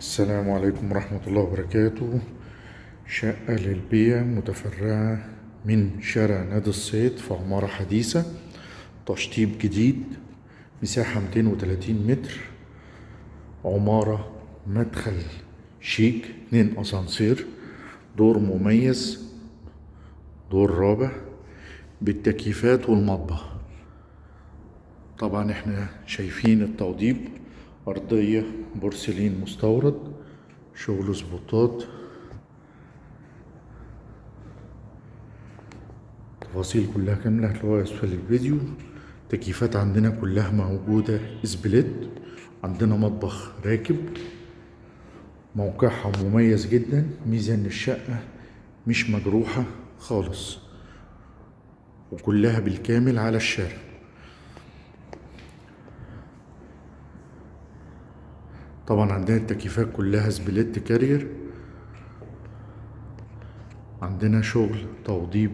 السلام عليكم ورحمة الله وبركاته. شقة للبيع متفرعة من شارع نادي الصيد في عمارة حديثة. تشطيب جديد مساحة 230 متر. عمارة مدخل شيك اتنين أسانسير. دور مميز دور رابع. بالتكييفات والمطبخ. طبعا إحنا شايفين التوضيب. أرضية بورسلين مستورد شغل سبوتات تفاصيل كلها كاملة هتلاقوها أسفل الفيديو. تكييفات عندنا كلها موجودة split عندنا مطبخ راكب. موقعها مميز جدا. ميزة ان الشقة مش مجروحة خالص. وكلها بالكامل على الشارع. طبعا عندنا التكييفات كلها split Carrier. عندنا شغل توضيب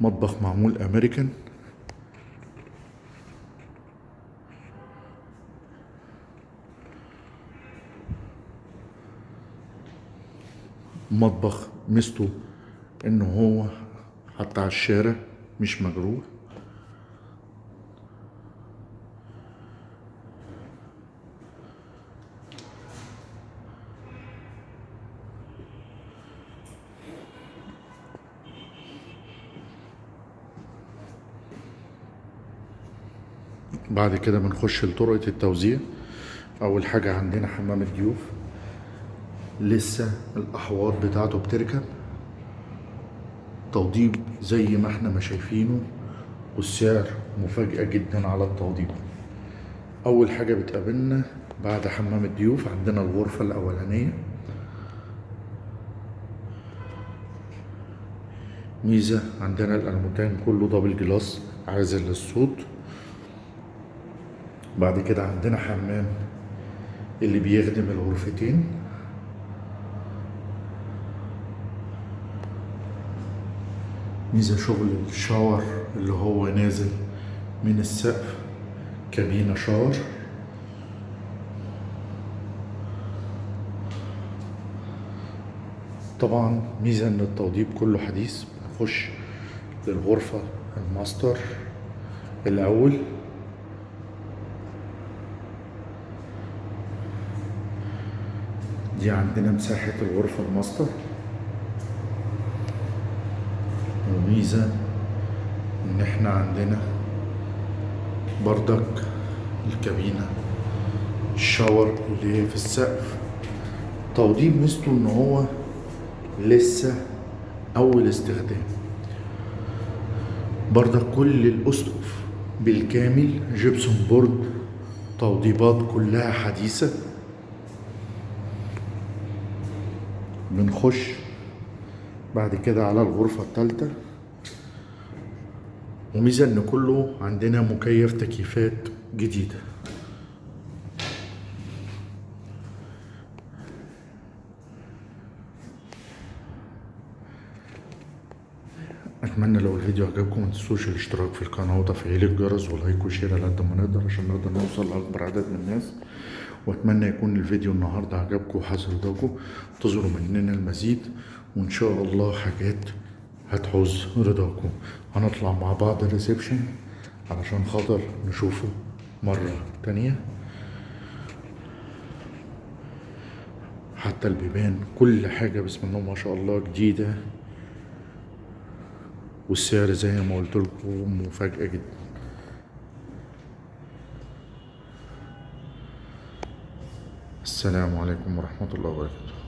مطبخ معمول أمريكان. مطبخ ميزته إن هو حتى على الشارع مش مجروح بعد كده بنخش لطرقة التوزيع. أول حاجة عندنا حمام الضيوف. لسه الأحواض بتاعته بتركب. توضيب زي ما إحنا ما شايفينه والسعر مفاجأة جدا على التوضيب أول حاجة بتقابلنا بعد حمام الضيوف عندنا الغرفة الأولانية. ميزة عندنا الألموتان كله دبل جلاس عازل للصوت. بعد كده عندنا حمام اللي بيخدم الغرفتين. ميزة شغل الشاور اللي هو نازل من السقف كابينة شاور. طبعا ميزة إن التوضيب كله حديث. بنخش للغرفة الماستر الأول. دي عندنا مساحة الغرفة الماستر. وميزة إن إحنا عندنا بردك الكابينة ال shower اللي هي في السقف. توضيب ميزته إن هو لسه أول استخدام. بردك كل الأسقف بالكامل جبسون بورد توضيبات كلها حديثة. بنخش بعد كده على الغرفة التالتة. وميزة إن كله عندنا مكيف تكييفات جديدة. اتمنى لو الفيديو عجبكم ما تنسوش الاشتراك في القناة وتفعيل الجرس ولايك وشير على قد ما نقدر عشان نقدر نوصل لأكبر عدد من الناس. وأتمنى يكون الفيديو النهارده عجبكم وحصل رضاكم. انتظروا مننا المزيد وإن شاء الله حاجات هتحوز رضاكم. هنطلع مع بعض الريسبشن علشان خاطر نشوفه مرة تانية. حتى البيبان كل حاجة بسم الله ما شاء الله جديدة. والسعر زي ما قلت لكم مفاجأة جدا. السلام عليكم ورحمة الله وبركاته.